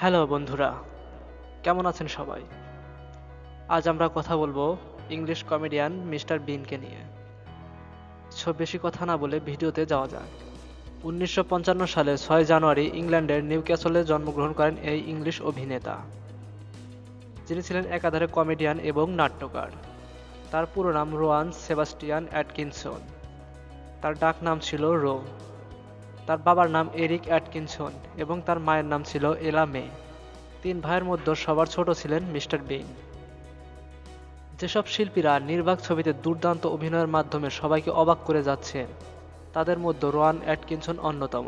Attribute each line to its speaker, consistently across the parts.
Speaker 1: Hello বন্ধুরা, কেমন আছেন সবাই? আজ আমরা কথা বলব ইংলিশ কমেডিয়ান মিস্টার বিনকে নিয়ে। সো বেশি কথা না বলে ভিডিওতে যাওয়া যাক। উনিশশো পঞ্চান্ন সালে ছয় জানুয়ারি ইংল্যান্ডের নিউক্যাসলে জন্মগ্রহণ করেন এই ইংলিশ অভিনেতা। যিনি ছিলেন একাধারে কমেডিয়ান এবং নাট্যকার। তার পুরো নাম রোয়ান সেবাস্টিয়ান অ্যাটকিনসন। তার ডাক নাম ছিল রো। তার বাবার নাম এরিক অ্যাটকিনসন এবং তার মায়ের নাম ছিল এলা মে। তিন ভাইয়ের মধ্যে সবার ছোট ছিলেন মিস্টার বিন। যেসব শিল্পীরা নির্বাক ছবিতে দুর্দান্ত অভিনয়ের মাধ্যমে সবাইকে অবাক করে যাচ্ছেন, তাদের মধ্যে রোয়ান অ্যাটকিনসন অন্যতম।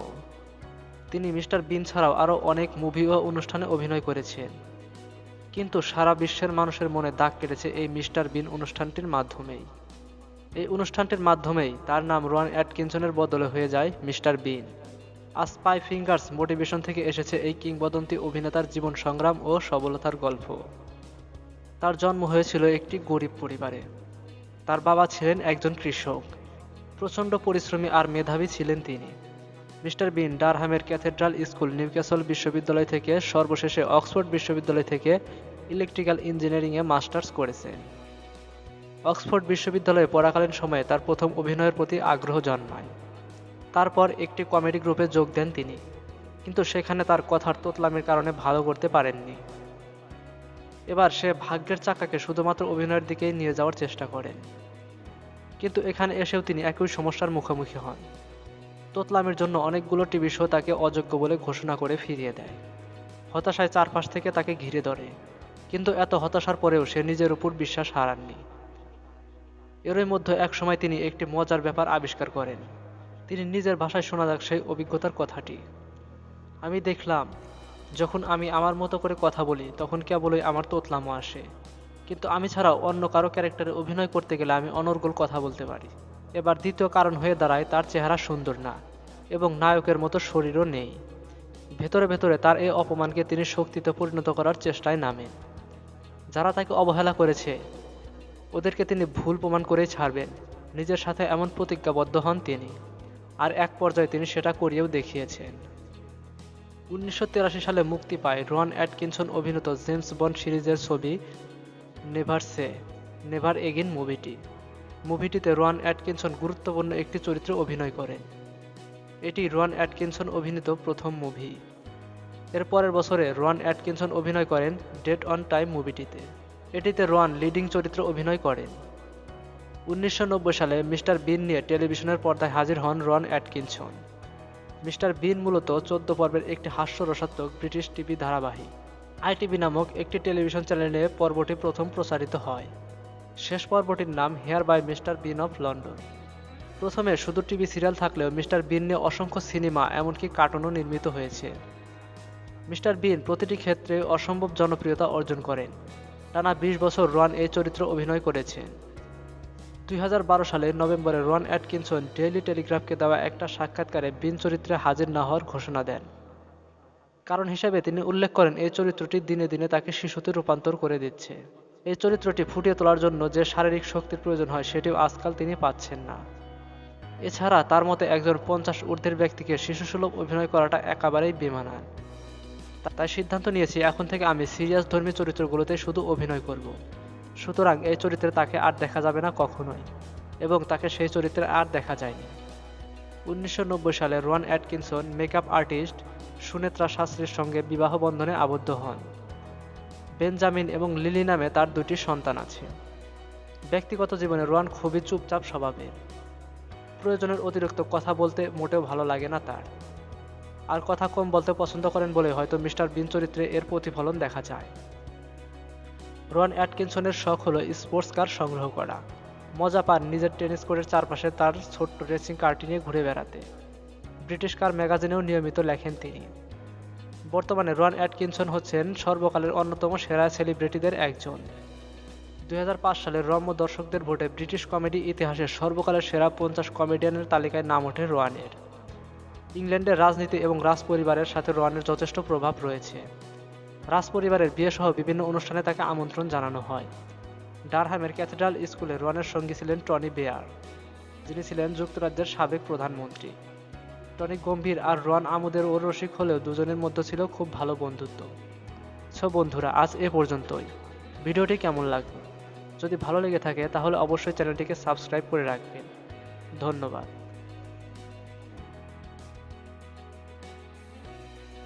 Speaker 1: তিনি মিস্টার বিন ছাড়াও আরও অনেক মুভি ও অনুষ্ঠানে অভিনয় করেছেন। কিন্তু সারা বিশ্বের মানুষের মনে দাগ কেটেছে এই মিস্টার বিন অনুষ্ঠানটির মাধ্যমেই। এই অনুষ্ঠানটির মাধ্যমেই তার নাম রোয়ান অ্যাটকিনসনের বদলে হয়ে যায় মিস্টার বিন। আজ স্পাই ফিঙ্গার্স মোটিভেশন থেকে এসেছে এই কিংবদন্তি অভিনেতার জীবন সংগ্রাম ও সবলতার গল্প। তার জন্ম হয়েছিল একটি গরিব পরিবারে। তার বাবা ছিলেন একজন কৃষক। প্রচণ্ড পরিশ্রমী আর মেধাবী ছিলেন তিনি। মিস্টার বিন ডারহামের ক্যাথেড্রাল স্কুল নিউক্যাসল বিশ্ববিদ্যালয় থেকে সর্বশেষে অক্সফোর্ড বিশ্ববিদ্যালয় থেকে ইলেকট্রিক্যাল ইঞ্জিনিয়ারিংয়ে মাস্টার্স করেছেন। অক্সফোর্ড বিশ্ববিদ্যালয়ে পড়াকালীন সময়ে তার প্রথম অভিনয়ের প্রতি আগ্রহ জন্মায়। তারপর একটি কমেডি গ্রুপে যোগ দেন তিনি, কিন্তু সেখানে তার কথার তোতলামের কারণে ভালো করতে পারেননি। এবার সে ভাগ্যের চাকাকে শুধুমাত্র অভিনয়ের দিকেই নিয়ে যাওয়ার চেষ্টা করেন। কিন্তু এখানে এসেও তিনি একই সমস্যার মুখোমুখি হন। তোতলামের জন্য অনেকগুলো টিভি শো তাকে অযোগ্য বলে ঘোষণা করে ফিরিয়ে দেয়। হতাশায় চারপাশ থেকে তাকে ঘিরে ধরে, কিন্তু এত হতাশার পরেও সে নিজের উপর বিশ্বাস হারাননি। এরই মধ্যে এক সময় তিনি একটি মজার ব্যাপার আবিষ্কার করেন। তিনি নিজের ভাষায় শোনা যাক সেই অভিজ্ঞতার কথাটি। আমি দেখলাম, যখন আমি আমার মতো করে কথা বলি, তখন কেবলই আমার তোতলামো আসে। কিন্তু আমি ছাড়াও অন্য কারও ক্যারেক্টারে অভিনয় করতে গেলে আমি অনর্গল কথা বলতে পারি। এবার দ্বিতীয় কারণ হয়ে দাঁড়ায়, তার চেহারা সুন্দর না এবং নায়কের মতো শরীরও নেই। ভেতরে ভেতরে তার এই অপমানকে তিনি শক্তিতে পরিণত করার চেষ্টায় নামেন। যারা তাকে অবহেলা করেছে ওদেরকে তিনি ভুল প্রমাণ করেই ছাড়বেন। নিজের সাথে এমন প্রতিজ্ঞাবদ্ধ হন তিনি। আর এক পর্যায়ে তিনি সেটা করিয়েও দেখিয়েছেন। উনিশশো তিরাশি সালে মুক্তি পায় রন অ্যাটকিনসন অভিনীত জেমস বন্ড সিরিজের ছবি নেভার সে, নেভার এগিন মুভিটি। মুভিটিতে রোয়ান অ্যাটকিনসন গুরুত্বপূর্ণ একটি চরিত্রে অভিনয় করেন। এটি রোয়ান অ্যাটকিনসন অভিনীত প্রথম মুভি। এর পরের বছরে রোয়ান অ্যাটকিনসন অভিনয় করেন ডেট অন টাইম মুভিটিতে। এটিতে রোয়ান লিডিং চরিত্রে অভিনয় করেন উনিশশো নব্বই সালে মিস্টার বিন নিয়ে টেলিভিশনের পর্দায় হাজির হন রন অ্যাটকিনসন। মিস্টার বিন মূলত চোদ্দ পর্বের একটি হাস্যরসাত্মক ব্রিটিশ টিভি ধারাবাহিক। আইটিভি নামক একটি টেলিভিশন চ্যানেলে পর্বটি প্রথম প্রচারিত হয়। শেষ পর্বটির নাম hair by mister Bean of London. প্রথমে শুধু টিভি সিরিয়াল থাকলেও মিস্টার বিন নিয়ে অসংখ্য সিনেমা এমনকি কার্টুনও নির্মিত হয়েছে। মিস্টার বিন প্রতিটি ক্ষেত্রে অসম্ভব জনপ্রিয়তা অর্জন করেন। টানা বিশ বছর রন এই চরিত্র অভিনয় করেছেন দুই হাজার বারো সালে নভেম্বরে রন অ্যাটকিনসন ডেইলি টেলিগ্রাফকে দেওয়া একটা সাক্ষাৎকারে বিন চরিত্রে হাজির না হওয়ার ঘোষণা দেন। কারণ হিসেবে তিনি উল্লেখ করেন, এই চরিত্রটি দিনে দিনে তাকে শিশুতে রূপান্তর করে দিচ্ছে। এই চরিত্রটি ফুটিয়ে তোলার জন্য যে শারীরিক শক্তির প্রয়োজন হয়, সেটিও আজকাল তিনি পাচ্ছেন না। এছাড়া তার মতে একজন পঞ্চাশ ঊর্ধ্বের ব্যক্তিকে শিশুসুলভ অভিনয় করাটা একেবারেই বেমানান। তাই সিদ্ধান্ত নিয়েছি, এখন থেকে আমি সিরিয়াস ধর্মী চরিত্রগুলোতে শুধু অভিনয় করব। সুতরাং এই চরিত্রে তাকে আর দেখা যাবে না কখনোই, এবং তাকে সেই চরিত্রে আর দেখা যায়নি। উনিশশো নব্বই সালে Rowan Atkinson makeup artist Sunetra শাস্ত্রীর সঙ্গে বিবাহ বন্ধনে আবদ্ধ হন। বেঞ্জামিন এবং লিলি নামে তার দুটি সন্তান আছে। ব্যক্তিগত জীবনে রোয়ান খুবই চুপচাপ স্বভাবের। প্রয়োজনের অতিরিক্ত কথা বলতে মোটেও ভালো লাগে না তার। আর কথা কম বলতে পছন্দ করেন বলে হয়তো মিস্টার বিন চরিত্রে এর প্রতিফলন দেখা যায়। রন অ্যাটকিনসনের শখ হলো স্পোর্টস কার সংগ্রহ করা। মজা পান নিজের টেনিস কোর্টের চারপাশে তার ছোট্ট রেসিং কারটি নিয়ে ঘুরে বেড়াতে। ব্রিটিশ কার ম্যাগাজিনেও নিয়মিত লেখেন তিনি। বর্তমানে রন অ্যাটকিনসন হচ্ছেন সর্বকালের অন্যতম সেরা সেলিব্রিটিদের একজন। দুই সালের রম্য দর্শকদের ভোটে ব্রিটিশ কমেডি ইতিহাসের সর্বকালের সেরা পঞ্চাশ কমেডিয়ানের তালিকায় নাম ওঠে রোয়ানের। ইংল্যান্ডের রাজনীতি এবং রাজপরিবারের সাথে রোয়ানের যথেষ্ট প্রভাব রয়েছে। রাজ পরিবারের বিয়ে সহ বিভিন্ন অনুষ্ঠানে তাকে আমন্ত্রণ জানানো হয়। ডারহামের ক্যাথেড্রাল স্কুলে রোয়ানের সঙ্গী ছিলেন টনি বেয়ার, যিনি ছিলেন যুক্তরাজ্যের সাবেক প্রধানমন্ত্রী। টনি গম্ভীর আর রন আমোদের ও রসিক হলেও দুজনের মধ্যে ছিল খুব ভালো বন্ধুত্ব। সো বন্ধুরা, আজ এ পর্যন্তই। ভিডিওটি কেমন লাগল? যদি ভালো লেগে থাকে, তাহলে অবশ্যই চ্যানেলটিকে সাবস্ক্রাইব করে রাখবেন। ধন্যবাদ।